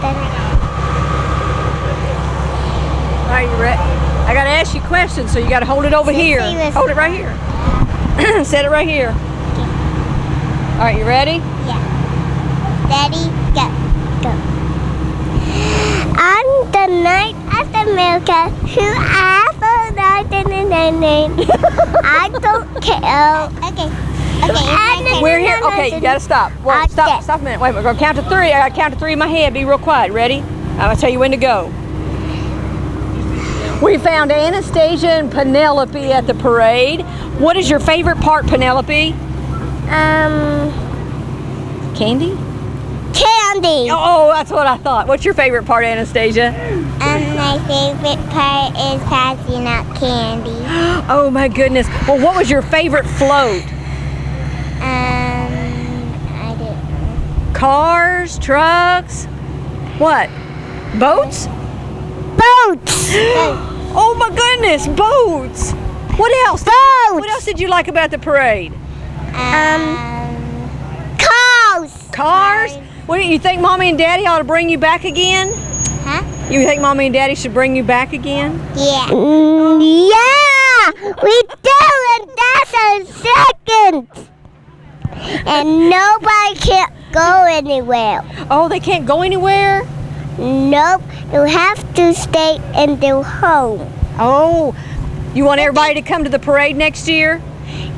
that All right, you ready? I gotta ask you questions, so you gotta hold it over here. Hold it right here. Set it right here. All right, you ready? Yeah. Ready, go, go. On the night of America, who I night in the name. I don't care. Okay. Okay. We're here. Okay, you gotta stop. Stop. Stop a minute. Wait, we're gonna count to three. I gotta count to three in my head. Be real quiet. Ready? I'm gonna tell you when to go. We found Anastasia and Penelope at the parade. What is your favorite part, Penelope? Um, Candy? candy. Oh, that's what I thought. What's your favorite part, Anastasia? And my favorite part is passing out candy. Oh my goodness. Well, what was your favorite float? Um, I didn't. Cars, trucks, what? Boats? Boats. Oh my goodness, boats! What else? Boats. What else did you like about the parade? Um, cars. Cars? What do you think mommy and daddy ought to bring you back again? Huh? You think mommy and daddy should bring you back again? Yeah. yeah, we do, and that's a second. And nobody can go anywhere. Oh, they can't go anywhere? Nope, you have to stay in the home. Oh, you want everybody to come to the parade next year?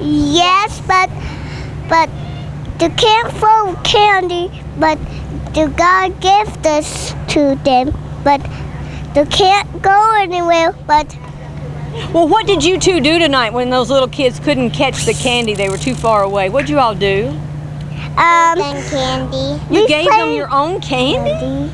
Yes, but but you can't throw candy, but you gotta give this to them. But you can't go anywhere. But Well, what did you two do tonight when those little kids couldn't catch the candy? They were too far away. What'd you all do? Um, candy. You We gave them your own candy?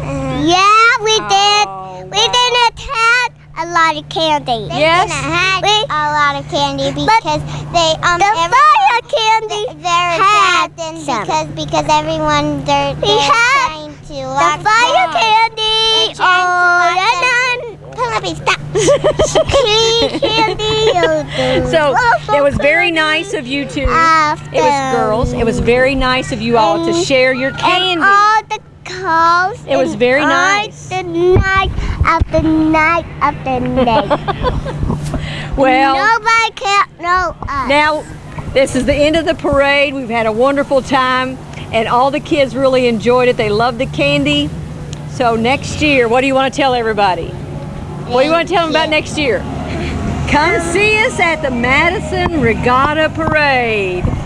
Yeah, we Oh, did. We wow. didn't have a lot of candy. Yes? had a lot of candy because they um the every- fire candy they're had trapped some. because because everyone they're, We they're had trying to the lock fire down. candy. Oh, to lock and Penelope, stop. candy. So it was very nice of you two. It was girls. It was very nice of you all to share your And candy. all the calls. It was very nice. The night after night after night. Well, Nobody can know us. now this is the end of the parade. We've had a wonderful time and all the kids really enjoyed it. They loved the candy. So next year, what do you want to tell everybody? What do you want to tell them about next year? Come see us at the Madison Regatta Parade.